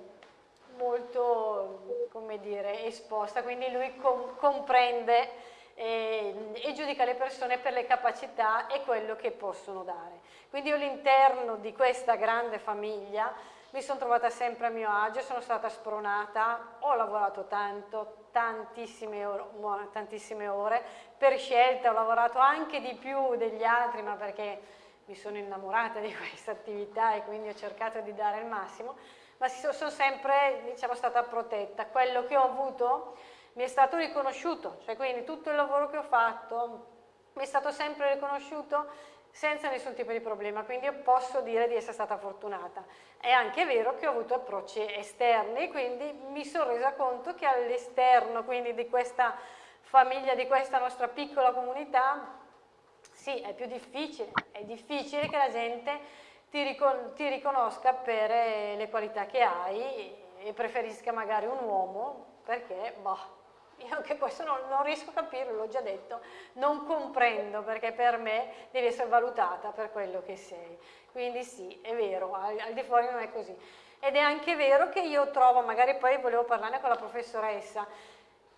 molto, come dire, esposta, quindi lui com comprende e, e, giudica le persone per le capacità e quello che possono dare. Quindi io all'interno di questa grande famiglia mi sono trovata sempre a mio agio, sono stata spronata, ho lavorato tanto, tantissime ore, tantissime ore, per scelta ho lavorato anche di più degli altri, ma perché mi sono innamorata di questa attività e quindi ho cercato di dare il massimo, ma sono sempre diciamo, stata protetta. Quello che ho avuto mi è stato riconosciuto, cioè quindi tutto il lavoro che ho fatto mi è stato sempre riconosciuto senza nessun tipo di problema, quindi io posso dire di essere stata fortunata. È anche vero che ho avuto approcci esterni, quindi mi sono resa conto che all'esterno, quindi di questa famiglia, di questa nostra piccola comunità, sì, è più difficile, è difficile che la gente ti, ricon ti riconosca per eh, le qualità che hai e preferisca magari un uomo perché, boh, io anche questo non, non riesco a capirlo, l'ho già detto, non comprendo perché per me devi essere valutata per quello che sei. Quindi sì, è vero, al, al di fuori non è così. Ed è anche vero che io trovo, magari poi volevo parlarne con la professoressa,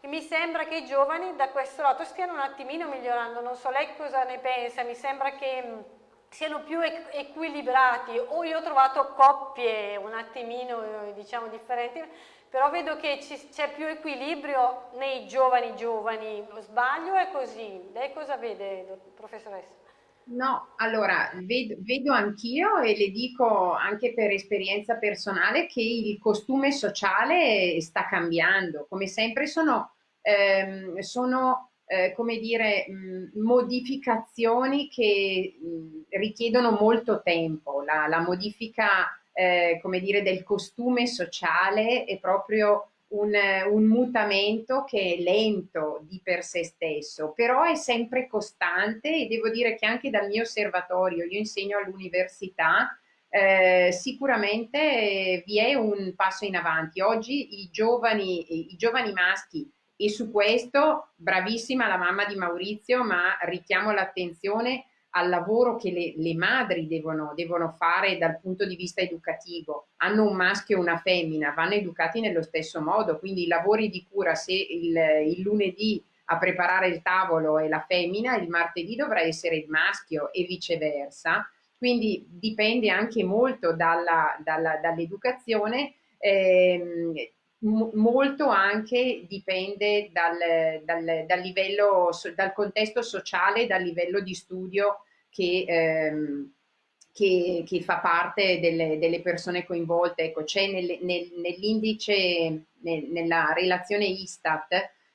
che mi sembra che i giovani da questo lato stiano un attimino migliorando, non so lei cosa ne pensa, mi sembra che mm, siano più equilibrati o io ho trovato coppie un attimino diciamo differenti però vedo che c'è più equilibrio nei giovani giovani, sbaglio è così? Lei cosa vede, professoressa? No, allora vedo, vedo anch'io e le dico anche per esperienza personale che il costume sociale sta cambiando, come sempre sono, ehm, sono eh, come dire, mh, modificazioni che mh, richiedono molto tempo, la, la modifica eh, come dire, del costume sociale è proprio un, un, mutamento che è lento di per sé stesso, però è sempre costante e devo dire che anche dal mio osservatorio, io insegno all'università, eh, sicuramente vi è un passo in avanti. Oggi i giovani, i giovani maschi, e su questo bravissima la mamma di Maurizio, ma richiamo l'attenzione al lavoro che le, le madri devono, devono, fare dal punto di vista educativo. Hanno un maschio e una femmina, vanno educati nello stesso modo, quindi i lavori di cura, se il, il lunedì a preparare il tavolo è la femmina, il martedì dovrà essere il maschio e viceversa. Quindi dipende anche molto dall'educazione, dall eh, molto anche dipende dal, dal, dal, livello, dal contesto sociale, dal livello di studio che, ehm, che, che fa parte delle, delle, persone coinvolte. Ecco, c'è nel, nel, nell'indice, nel, nella relazione Istat,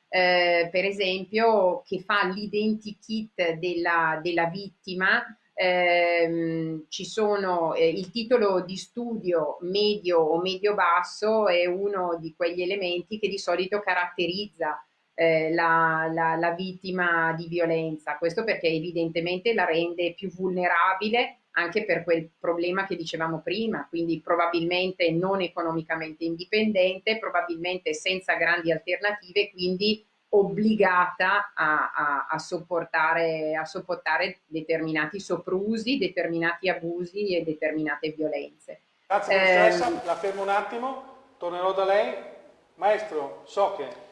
eh, per esempio, che fa l'identikit della, della vittima, ehm, ci sono eh, il titolo di studio medio o medio-basso è uno di quegli elementi che di solito caratterizza eh, la, la, la, vittima di violenza. Questo perché evidentemente la rende più vulnerabile anche per quel problema che dicevamo prima, quindi probabilmente non economicamente indipendente, probabilmente senza grandi alternative, quindi obbligata a, a, a, sopportare, a sopportare determinati soprusi, determinati abusi e determinate violenze. Grazie professoressa, eh, la fermo un attimo, tornerò da lei. Maestro, so che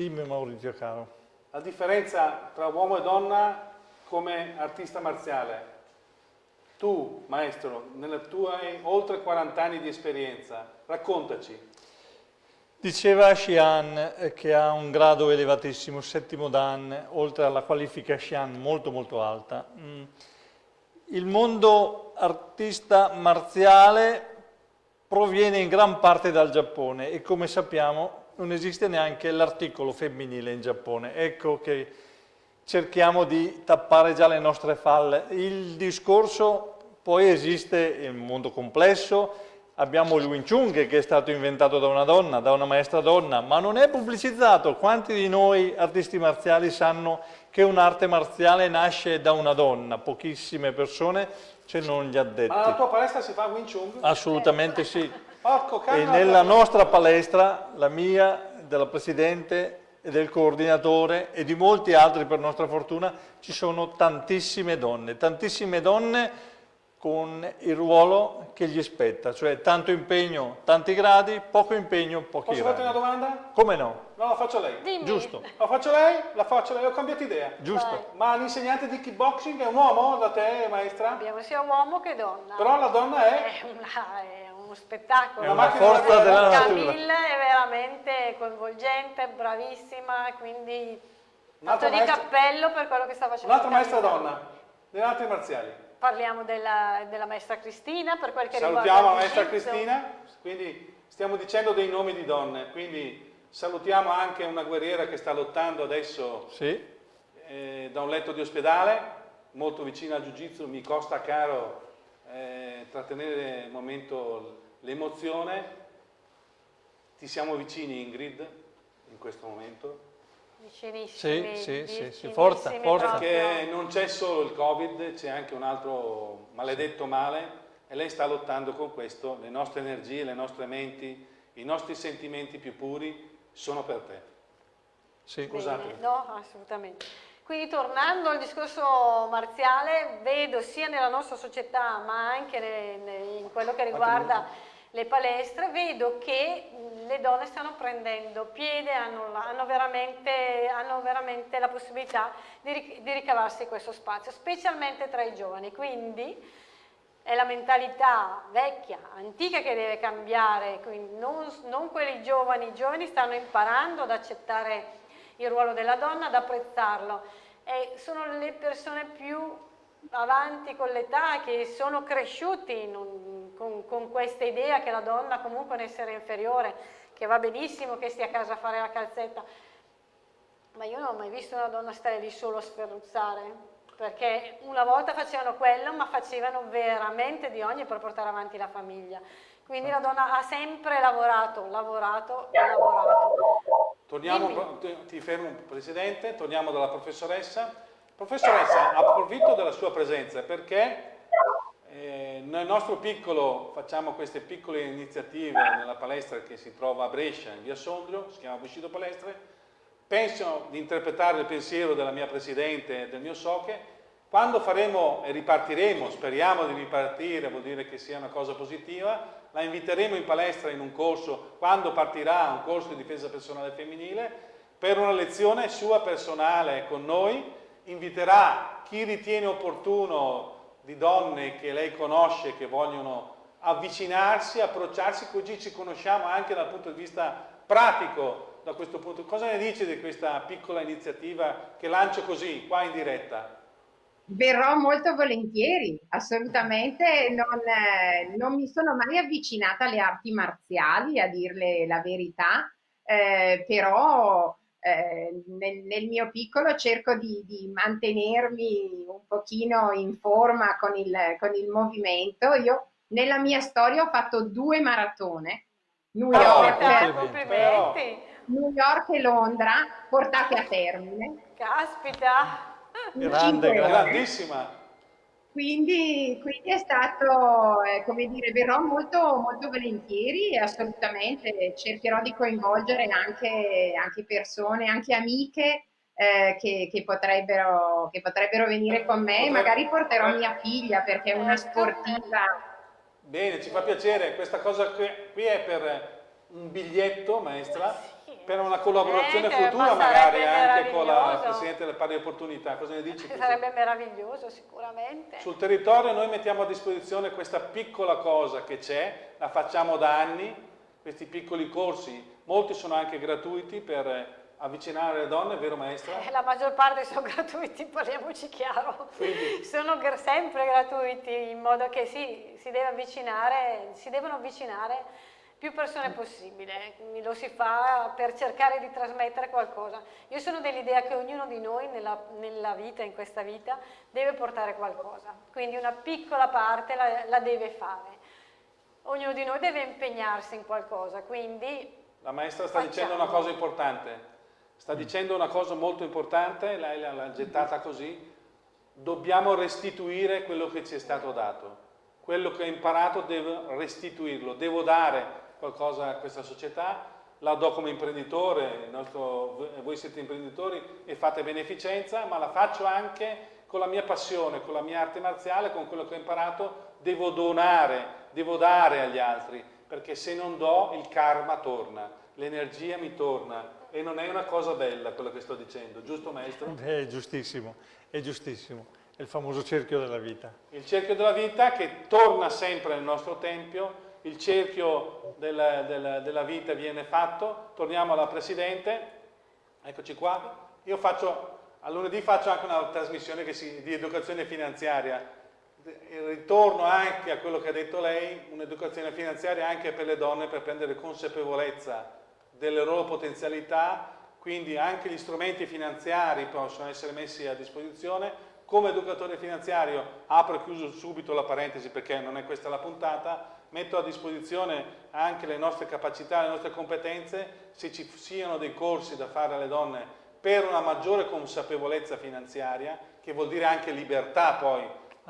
Dimmi Maurizio caro. La differenza tra uomo e donna come artista marziale. Tu, maestro, nelle tue oltre 40 anni di esperienza, raccontaci. Diceva Xian che ha un grado elevatissimo, settimo Dan, oltre alla qualifica Xian molto molto alta. Mm. Il mondo artista marziale proviene in gran parte dal Giappone e come sappiamo non esiste neanche l'articolo femminile in Giappone. Ecco che cerchiamo di tappare già le nostre falle. Il discorso poi esiste il mondo complesso, abbiamo il Wing Chun che è stato inventato da una donna, da una maestra donna, ma non è pubblicizzato. Quanti di noi artisti marziali sanno che un'arte marziale nasce da una donna? Pochissime persone, ce non gli addetti. Ma la tua palestra si fa Wing Chun? Assolutamente sì. Porco e nella nostra palestra, la mia, della Presidente e del coordinatore e di molti altri per nostra fortuna, ci sono tantissime donne, tantissime donne con il ruolo che gli spetta, cioè tanto impegno, tanti gradi, poco impegno, pochi Posso gradi. farti una domanda? Come no? No, la faccio lei. Dimmi. Giusto, La faccio lei? La faccio lei, ho cambiato idea. giusto. Ma l'insegnante di kickboxing è un uomo da te, maestra? Abbiamo sia uomo che donna. Però la donna è... È, una- è uno spettacolo. È una forza della natura. Camille è veramente coinvolgente, bravissima, quindi fatto di maestra- cappello per quello che sta facendo. Un'altra maestra donna, delle arti marziali. Parliamo della, della maestra Cristina per quel che Salutiamo riguarda la il maestra. Cristina, quindi stiamo dicendo dei nomi di donne, quindi salutiamo anche una guerriera che sta lottando adesso Sì, eh, da un letto di ospedale, molto vicina al Jiu-Jitsu, mi costa caro eh, trattenere il momento l'emozione. Ti siamo vicini Ingrid in questo momento, Vicinissimi. Sì, sì, sì, forza, forza. perché non c'è solo il Covid, c'è anche un altro maledetto male e lei sta lottando con questo, le nostre energie, le nostre menti, i nostri sentimenti più puri sono per te. sì. Scusate. Bene, No, assolutamente. Quindi tornando al discorso marziale, vedo sia nella nostra società ma anche ne- ne- in quello che riguarda le palestre, vedo che le donne stanno prendendo piede, hanno, hanno veramente, hanno veramente la possibilità di, di ricavarsi questo spazio, specialmente tra i giovani. Quindi è la mentalità vecchia, antica che deve cambiare, quindi non, non quelli giovani, i giovani stanno imparando ad accettare il ruolo della donna, ad apprezzarlo e sono le persone più avanti con l'età che sono cresciuti un- con, con questa idea che la donna comunque è un essere inferiore, che va benissimo che stia a casa a fare la calzetta, ma io non ho mai visto una donna stare lì solo a sferruzzare, perché una volta facevano quello, ma facevano veramente di ogni per portare avanti la famiglia. Quindi la donna ha sempre lavorato, lavorato e lavorato. Torniamo, ti- fermo Presidente, torniamo dalla professoressa. Professoressa, approfitto della sua presenza perché eh, nel nostro piccolo facciamo queste piccole iniziative nella palestra che si trova a Brescia, in via Sondrio, si chiama Bushido Palestre. Penso di interpretare il pensiero della mia Presidente e del mio Soche. Quando faremo e ripartiremo, speriamo di ripartire, vuol dire che sia una cosa positiva, la inviteremo in palestra in un corso, quando partirà un corso di difesa personale femminile, per una lezione sua personale con noi, inviterà chi ritiene opportuno di donne che lei conosce, che vogliono avvicinarsi, approcciarsi, così ci conosciamo anche dal punto di vista pratico da questo punto. Cosa ne dice di questa piccola iniziativa che lancio così, qua in diretta? Verrò molto volentieri, assolutamente. Non, eh, non mi sono mai avvicinata alle arti marziali, a dirle la verità, eh, però eh, nel, nel mio piccolo cerco di, di mantenermi un pochino in forma con il, con il movimento. Io nella mia storia ho fatto due maratone, New Però- York, complimenti. New York e Londra, portate a termine. Caspita. Grande. Grandissima! Quindi, quindi è stato, eh, come dire, verrò molto, molto volentieri e assolutamente cercherò di coinvolgere anche, anche persone, anche amiche eh, che, che potrebbero, che potrebbero venire con me. Potrebbe- Magari porterò mia figlia perché è una sportiva. Bene, ci fa piacere, questa cosa qui qui è per un biglietto, maestra, Sì. Per una collaborazione Niente, futura ma magari anche con la. Presidente delle Pari Opportunità. Cosa ne dici? Sarebbe meraviglioso sicuramente. Sul territorio noi mettiamo a disposizione questa piccola cosa che c'è, la facciamo da anni, questi piccoli corsi, molti sono anche gratuiti per eh, avvicinare le donne, vero maestra? Eh, La maggior parte sono gratuiti, parliamoci chiaro. Quindi- Sono gr- sempre gratuiti in modo che sì, si deve avvicinare, si devono avvicinare più persone possibile, lo si fa per cercare di trasmettere qualcosa. Io sono dell'idea che ognuno di noi nella, nella vita, in questa vita, deve portare qualcosa, quindi una piccola parte la, la deve fare. Ognuno di noi deve impegnarsi in qualcosa, quindi La maestra sta Facciamo. dicendo una cosa importante, sta dicendo una cosa molto importante, lei l'ha gettata così, dobbiamo restituire quello che ci è stato dato. quello che ho imparato devo restituirlo, devo dare qualcosa a questa società, la do come imprenditore, nostro, voi siete imprenditori e fate beneficenza, ma la faccio anche con la mia passione, con la mia arte marziale, con quello che ho imparato, devo donare, devo dare agli altri, perché se non do il karma torna, l'energia mi torna e non è una cosa bella quello che sto dicendo, giusto maestro? È giustissimo, è giustissimo, è il famoso cerchio della vita. Il cerchio della vita che torna sempre nel nostro tempio, il cerchio della, della, della vita viene fatto, torniamo alla Presidente, eccoci qua, io faccio, a lunedì faccio anche una trasmissione si, di educazione finanziaria, ritorno anche a quello che ha detto lei, un'educazione finanziaria anche per le donne per prendere consapevolezza delle loro potenzialità, quindi anche gli strumenti finanziari possono essere messi a disposizione. Come educatore finanziario, apro e chiuso subito la parentesi perché non è questa la puntata, metto a disposizione anche le nostre capacità, le nostre competenze, se ci siano dei corsi da fare alle donne per una maggiore consapevolezza finanziaria, che vuol dire anche libertà poi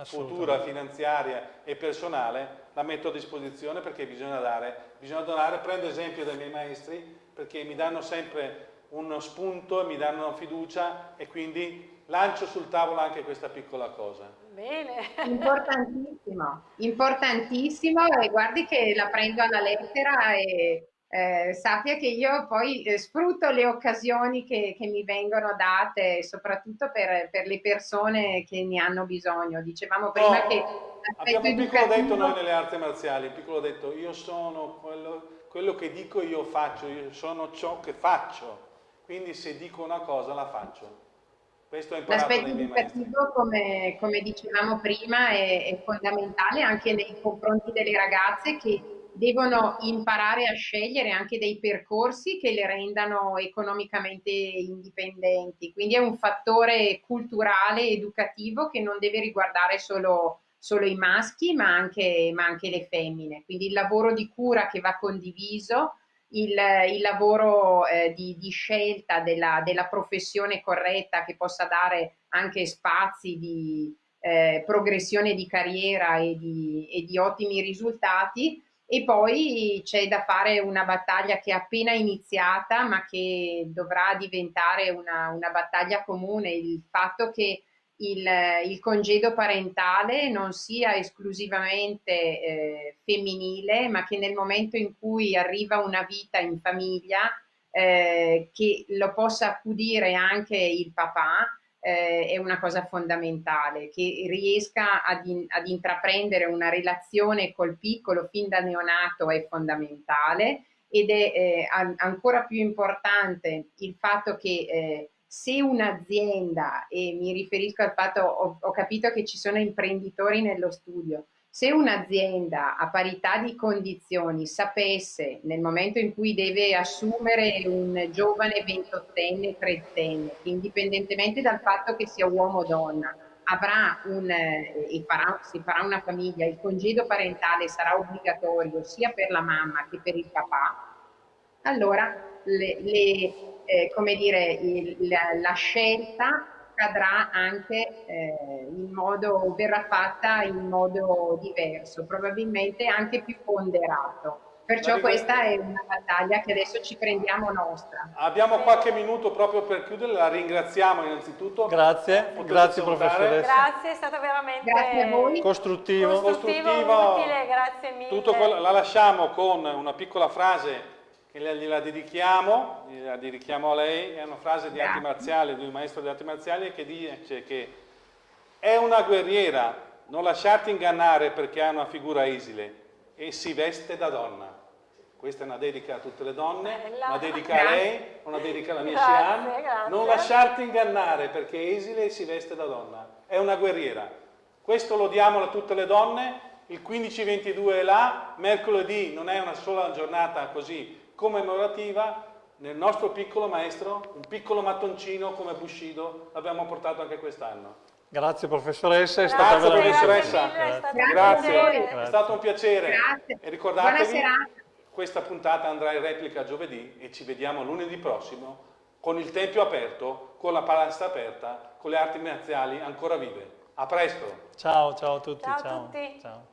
futura finanziaria e personale, la metto a disposizione perché bisogna dare, bisogna donare, prendo esempio dai miei maestri perché mi danno sempre uno spunto, mi danno fiducia e quindi lancio sul tavolo anche questa piccola cosa. Bene. Importantissimo, importantissimo e guardi che la prendo alla lettera e eh, sappia che io poi eh, sfrutto le occasioni che, che, mi vengono date, soprattutto per, per, le persone che ne hanno bisogno. Dicevamo prima oh, che... Abbiamo un piccolo detto noi nelle arti marziali, un piccolo detto, io sono quello, quello che dico io faccio, io sono ciò che faccio, quindi se dico una cosa la faccio. Questo L'aspetto educativo, come, come, dicevamo prima, è, è fondamentale anche nei confronti delle ragazze che devono imparare a scegliere anche dei percorsi che le rendano economicamente indipendenti. Quindi è un fattore culturale, educativo che non deve riguardare solo, solo i maschi, ma anche, ma anche, le femmine. Quindi il lavoro di cura che va condiviso, il, il lavoro eh, di, di, scelta della, della, professione corretta che possa dare anche spazi di eh, progressione di carriera e di, e di ottimi risultati, e poi c'è da fare una battaglia che è appena iniziata ma che dovrà diventare una, una battaglia comune, il fatto che il, il, congedo parentale non sia esclusivamente eh, femminile ma che nel momento in cui arriva una vita in famiglia eh, che lo possa accudire anche il papà eh, è una cosa fondamentale, che riesca ad, in, ad, intraprendere una relazione col piccolo fin da neonato è fondamentale ed è eh, ancora più importante il fatto che eh, se un'azienda, e mi riferisco al fatto, ho, ho capito che ci sono imprenditori nello studio, se un'azienda a parità di condizioni sapesse nel momento in cui deve assumere un giovane 28enne, 30enne, indipendentemente dal fatto che sia uomo o donna, avrà un, eh, e farà, si farà una famiglia, il congedo parentale sarà obbligatorio sia per la mamma che per il papà, allora le, le, eh, come dire, il, la, la scelta accadrà anche eh, in modo, verrà fatta in modo diverso, probabilmente anche più ponderato. Perciò questa è una battaglia che adesso ci prendiamo nostra. Abbiamo qualche minuto proprio per chiudere, la ringraziamo innanzitutto. Grazie, Potete grazie salutare. professoressa. Grazie, è stato veramente grazie a voi. costruttivo. Costruttivo, costruttivo utile, grazie mille. Tutto quello, la lasciamo con una piccola frase che gliela dedichiamo, gliela dedichiamo a lei, è una frase di arti marziali, di un maestro di arti marziali che dice che è una guerriera, non lasciarti ingannare perché ha una figura esile e si veste da donna. Questa è una dedica a tutte le donne, Bella. una dedica a lei, una dedica alla mia Xian. Non lasciarti ingannare perché è esile e si veste da donna. È una guerriera. Questo lo diamo a tutte le donne. Il 15-22 è là, mercoledì non è una sola giornata così commemorativa nel nostro piccolo maestro, un piccolo mattoncino come Bushido, l'abbiamo portato anche quest'anno. Grazie professoressa, è grazie, stata professoressa. Grazie, grazie. è stato un piacere. Grazie. E ricordatevi, questa puntata andrà in replica giovedì e ci vediamo lunedì prossimo con il tempio aperto, con la palestra aperta, con le arti marziali ancora vive. A presto! Ciao, ciao a tutti. Ciao. A tutti. ciao.